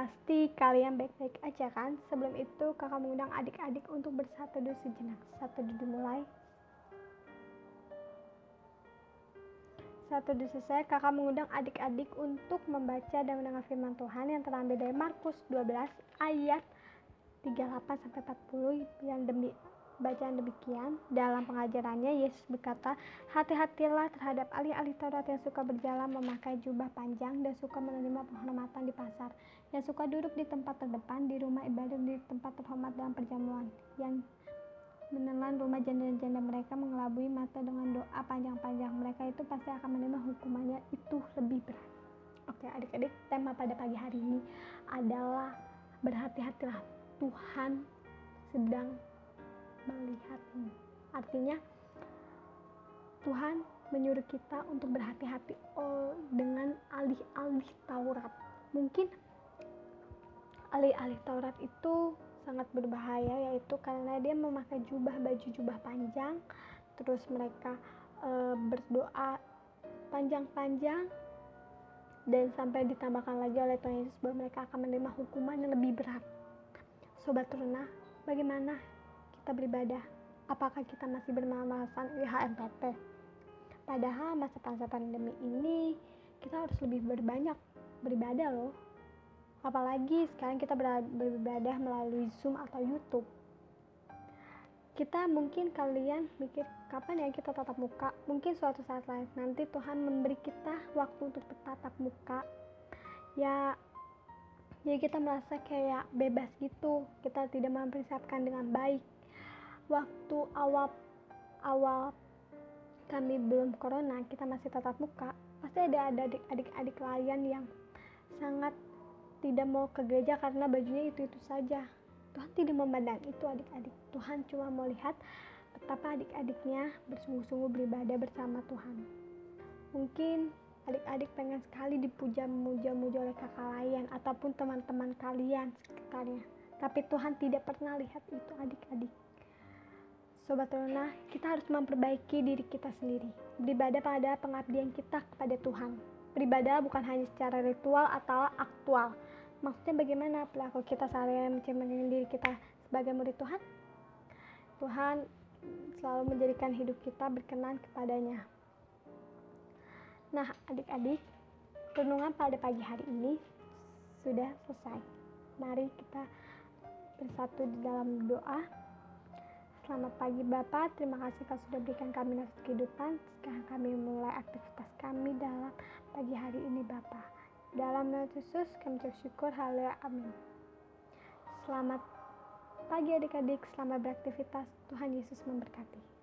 Pasti kalian baik-baik aja kan? Sebelum itu kakak mengundang adik-adik untuk bersatu dulu sejenak. Satu dulu mulai. Satu dulu selesai, kakak mengundang adik-adik untuk membaca dan mendengar firman Tuhan yang terambil dari Markus 12 ayat 38 sampai 40 yang demi bacaan demikian, dalam pengajarannya Yesus berkata, hati-hatilah terhadap ahli-ahli Taurat yang suka berjalan memakai jubah panjang dan suka menerima penghormatan di pasar, yang suka duduk di tempat terdepan di rumah ibadah di tempat terhormat dalam perjamuan, yang menelan rumah janda-janda mereka mengelabui mata dengan doa panjang-panjang. Mereka itu pasti akan menerima hukumannya itu lebih berat. Oke adik-adik, tema pada pagi hari ini adalah berhati-hatilah Tuhan sedang melihatmu. Artinya Tuhan menyuruh kita untuk berhati-hati oh, dengan alih-alih Taurat. Mungkin alih-alih Taurat itu sangat berbahaya yaitu karena dia memakai jubah baju jubah panjang terus mereka e, berdoa panjang-panjang dan sampai ditambahkan lagi oleh Tuhan Yesus bahwa mereka akan menerima hukuman yang lebih berat. Sobat Teruna, bagaimana kita beribadah? Apakah kita masih bermalasan IHMPP? Padahal masa-masa pandemi ini kita harus lebih berbanyak beribadah loh. Apalagi sekarang kita beribadah melalui Zoom atau YouTube. Kita mungkin kalian mikir kapan ya kita tatap muka? Mungkin suatu saat lain nanti Tuhan memberi kita waktu untuk bertatap muka. Ya jadi kita merasa kayak bebas gitu. Kita tidak mempersiapkan dengan baik waktu awal awal kami belum corona kita masih tatap muka pasti ada adik-adik lain yang sangat tidak mau ke gereja karena bajunya itu itu saja. Tuhan tidak memandang itu adik-adik. Tuhan cuma mau lihat betapa adik-adiknya bersungguh-sungguh beribadah bersama Tuhan. Mungkin adik-adik pengen sekali dipuja muja-muja oleh kakak lain ataupun teman-teman kalian sekitarnya. Tapi Tuhan tidak pernah lihat itu adik-adik Sobat Teruna, kita harus memperbaiki diri kita sendiri. Beribadah pada pengabdian kita kepada Tuhan. Beribadah bukan hanya secara ritual atau aktual. Maksudnya bagaimana pelaku kita sehari-hari mencerminkan diri kita sebagai murid Tuhan? Tuhan selalu menjadikan hidup kita berkenan kepadanya. Nah, adik-adik, renungan pada pagi hari ini sudah selesai. Mari kita bersatu di dalam doa Selamat pagi Bapak, terima kasih Kau sudah berikan kami nafas kehidupan. Sekarang kami mulai aktivitas kami dalam pagi hari ini Bapak. Dalam nama Yesus kami ucap syukur, haleluya, amin. Selamat pagi adik-adik, selamat beraktivitas. Tuhan Yesus memberkati.